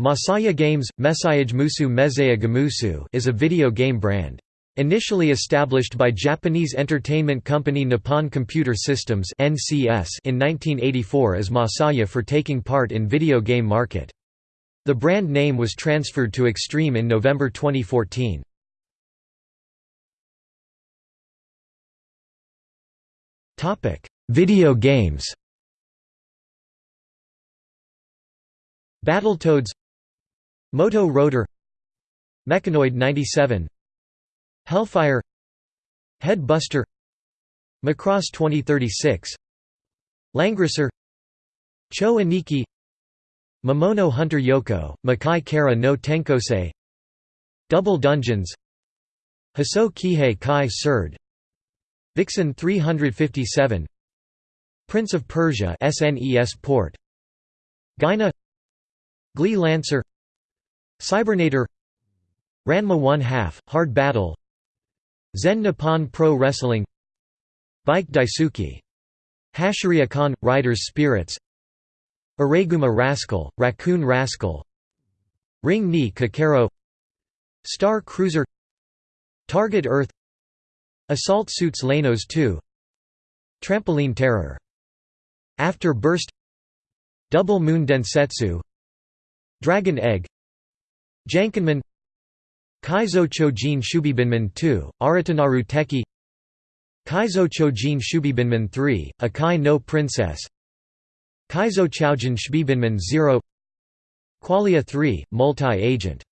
Masaya Games, Messayage Musu Mezaya Gamusu is a video game brand. Initially established by Japanese entertainment company Nippon Computer Systems in 1984 as Masaya for taking part in video game market. The brand name was transferred to Extreme in November 2014. Topic: Video games. Battletoads Moto Roader Mechanoid 97 Hellfire Headbuster Macross 2036 Langrisser Cho Aniki Mamono Hunter Yoko, Makai Kara no Tenkosei Double Dungeons Haso Kihei Kai Surd Vixen 357 Prince of Persia SNES port Gyna Gley Lancer Cybernator Ranma 1 half, Hard Battle Zen Nippon Pro Wrestling Bike Daisuki Hashiriya Riders Spirits Araiguma Rascal, Raccoon Rascal Ring ni Kakero Star Cruiser Target Earth Assault Suits Leynos 2 Trampoline Terror. After Burst Double Moon Densetsu Dragon Egg Jankenman Kaizo Chojin Shubibinman 2, Aratanaru Teki Kaizo Chojin Shubibinman 3, Akai no Princess Kaizo Choujin Shubibinman 0 Qualia 3, Multi-Agent